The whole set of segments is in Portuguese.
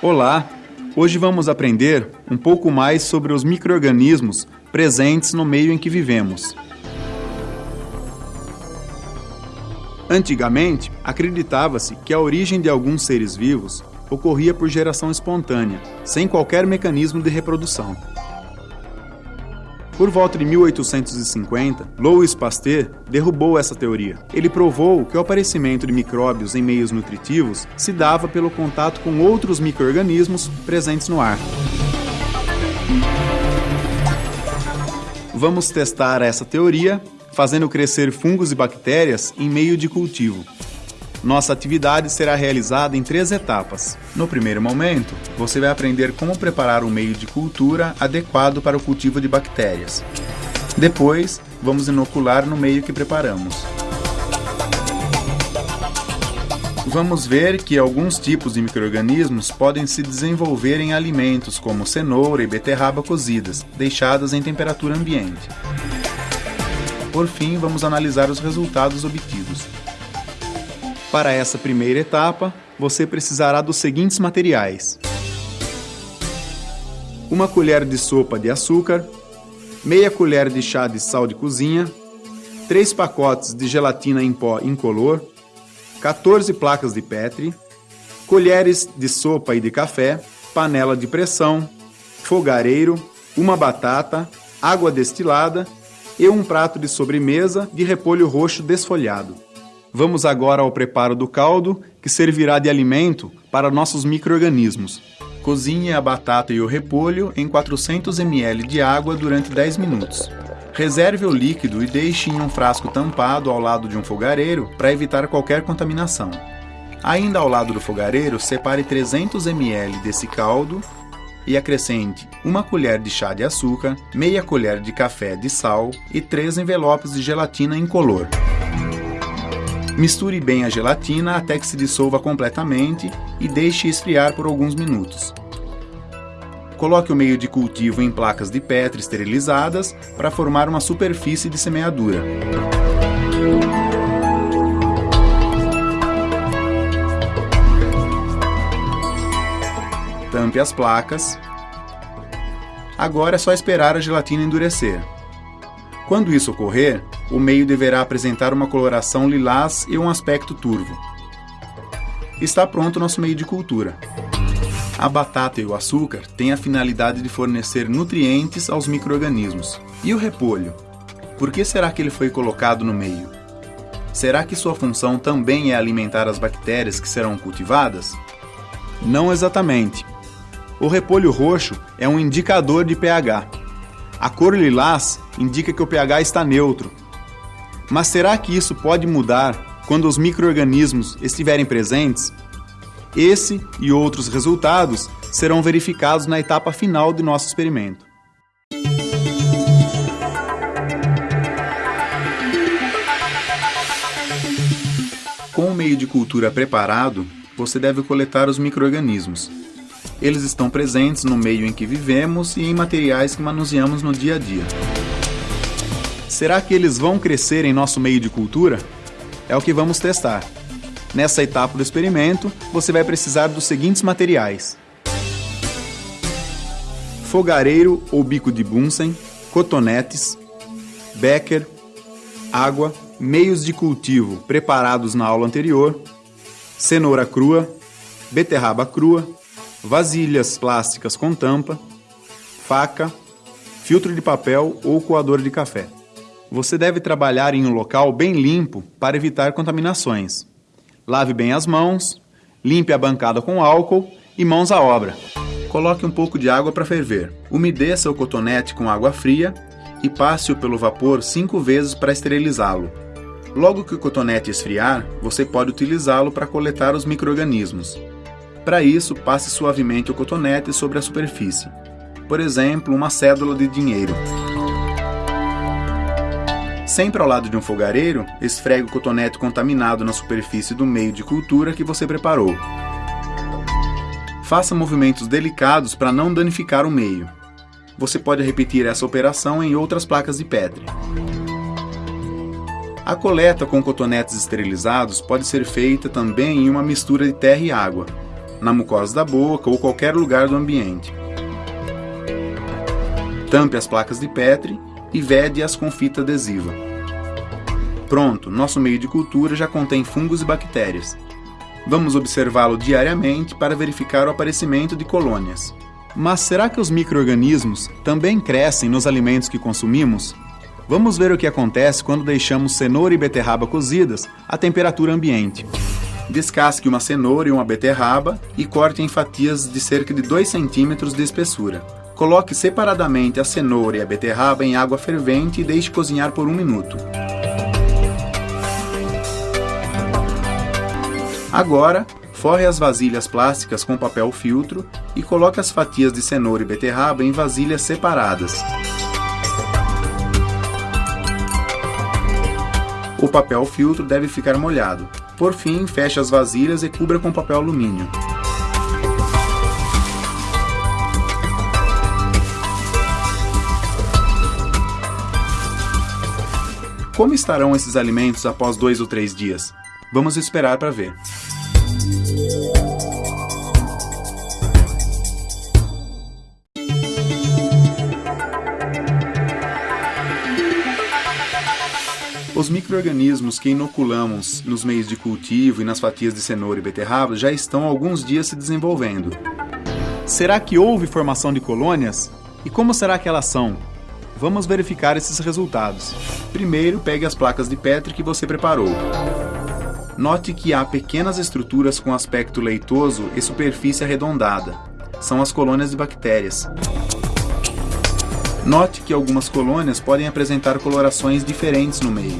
Olá! Hoje vamos aprender um pouco mais sobre os micro-organismos presentes no meio em que vivemos. Antigamente, acreditava-se que a origem de alguns seres vivos ocorria por geração espontânea, sem qualquer mecanismo de reprodução. Por volta de 1850, Louis Pasteur derrubou essa teoria. Ele provou que o aparecimento de micróbios em meios nutritivos se dava pelo contato com outros microrganismos presentes no ar. Vamos testar essa teoria fazendo crescer fungos e bactérias em meio de cultivo. Nossa atividade será realizada em três etapas. No primeiro momento, você vai aprender como preparar um meio de cultura adequado para o cultivo de bactérias. Depois, vamos inocular no meio que preparamos. Vamos ver que alguns tipos de microrganismos podem se desenvolver em alimentos como cenoura e beterraba cozidas, deixadas em temperatura ambiente. Por fim, vamos analisar os resultados obtidos. Para essa primeira etapa, você precisará dos seguintes materiais: uma colher de sopa de açúcar, meia colher de chá de sal de cozinha, três pacotes de gelatina em pó incolor, 14 placas de Petri, colheres de sopa e de café, panela de pressão, fogareiro, uma batata, água destilada e um prato de sobremesa de repolho roxo desfolhado. Vamos agora ao preparo do caldo, que servirá de alimento para nossos micro-organismos. Cozinhe a batata e o repolho em 400 ml de água durante 10 minutos. Reserve o líquido e deixe em um frasco tampado ao lado de um fogareiro para evitar qualquer contaminação. Ainda ao lado do fogareiro, separe 300 ml desse caldo e acrescente uma colher de chá de açúcar, meia colher de café de sal e três envelopes de gelatina incolor. Misture bem a gelatina até que se dissolva completamente e deixe esfriar por alguns minutos. Coloque o meio de cultivo em placas de Petri esterilizadas para formar uma superfície de semeadura. Tampe as placas. Agora é só esperar a gelatina endurecer. Quando isso ocorrer, o meio deverá apresentar uma coloração lilás e um aspecto turvo. Está pronto nosso meio de cultura. A batata e o açúcar têm a finalidade de fornecer nutrientes aos micro-organismos. E o repolho? Por que será que ele foi colocado no meio? Será que sua função também é alimentar as bactérias que serão cultivadas? Não exatamente. O repolho roxo é um indicador de pH, a cor lilás indica que o pH está neutro. Mas será que isso pode mudar quando os micro-organismos estiverem presentes? Esse e outros resultados serão verificados na etapa final de nosso experimento. Com o meio de cultura preparado, você deve coletar os micro-organismos, eles estão presentes no meio em que vivemos e em materiais que manuseamos no dia a dia. Será que eles vão crescer em nosso meio de cultura? É o que vamos testar. Nessa etapa do experimento, você vai precisar dos seguintes materiais: fogareiro ou bico de Bunsen, cotonetes, becker, água, meios de cultivo preparados na aula anterior, cenoura crua, beterraba crua, vasilhas plásticas com tampa, faca, filtro de papel ou coador de café. Você deve trabalhar em um local bem limpo para evitar contaminações. Lave bem as mãos, limpe a bancada com álcool e mãos à obra. Coloque um pouco de água para ferver. Umedeça o cotonete com água fria e passe-o pelo vapor cinco vezes para esterilizá-lo. Logo que o cotonete esfriar, você pode utilizá-lo para coletar os micro-organismos. Para isso, passe suavemente o cotonete sobre a superfície, por exemplo, uma cédula de dinheiro. Sempre ao lado de um fogareiro, esfregue o cotonete contaminado na superfície do meio de cultura que você preparou. Faça movimentos delicados para não danificar o meio. Você pode repetir essa operação em outras placas de Petri. A coleta com cotonetes esterilizados pode ser feita também em uma mistura de terra e água, na mucosa da boca ou qualquer lugar do ambiente. Tampe as placas de Petri e vede-as com fita adesiva. Pronto, nosso meio de cultura já contém fungos e bactérias. Vamos observá-lo diariamente para verificar o aparecimento de colônias. Mas será que os micro-organismos também crescem nos alimentos que consumimos? Vamos ver o que acontece quando deixamos cenoura e beterraba cozidas à temperatura ambiente. Descasque uma cenoura e uma beterraba e corte em fatias de cerca de 2 cm de espessura. Coloque separadamente a cenoura e a beterraba em água fervente e deixe cozinhar por um minuto. Agora, forre as vasilhas plásticas com papel filtro e coloque as fatias de cenoura e beterraba em vasilhas separadas. O papel filtro deve ficar molhado. Por fim, feche as vasilhas e cubra com papel alumínio. Como estarão esses alimentos após dois ou três dias? Vamos esperar para ver. Os micro-organismos que inoculamos nos meios de cultivo e nas fatias de cenoura e beterraba já estão alguns dias se desenvolvendo. Será que houve formação de colônias? E como será que elas são? Vamos verificar esses resultados. Primeiro, pegue as placas de Petri que você preparou. Note que há pequenas estruturas com aspecto leitoso e superfície arredondada. São as colônias de bactérias. Note que algumas colônias podem apresentar colorações diferentes no meio.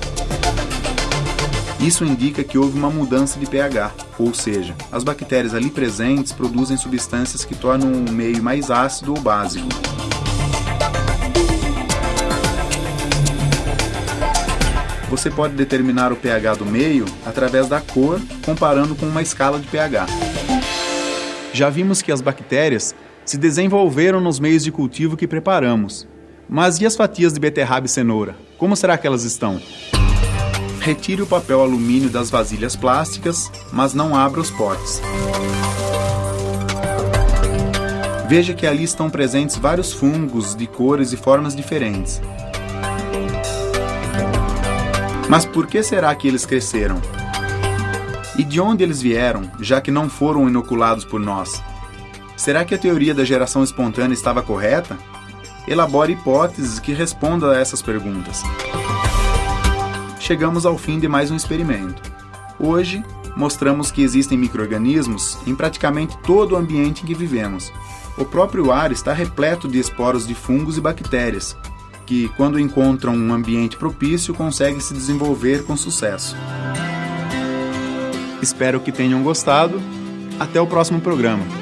Isso indica que houve uma mudança de pH, ou seja, as bactérias ali presentes produzem substâncias que tornam o meio mais ácido ou básico. Você pode determinar o pH do meio através da cor, comparando com uma escala de pH. Já vimos que as bactérias se desenvolveram nos meios de cultivo que preparamos. Mas e as fatias de beterraba e cenoura? Como será que elas estão? Retire o papel alumínio das vasilhas plásticas, mas não abra os potes. Veja que ali estão presentes vários fungos de cores e formas diferentes. Mas por que será que eles cresceram? E de onde eles vieram, já que não foram inoculados por nós? Será que a teoria da geração espontânea estava correta? Elabore hipóteses que respondam a essas perguntas. Chegamos ao fim de mais um experimento. Hoje, mostramos que existem micro-organismos em praticamente todo o ambiente em que vivemos. O próprio ar está repleto de esporos de fungos e bactérias, que, quando encontram um ambiente propício, conseguem se desenvolver com sucesso. Espero que tenham gostado. Até o próximo programa.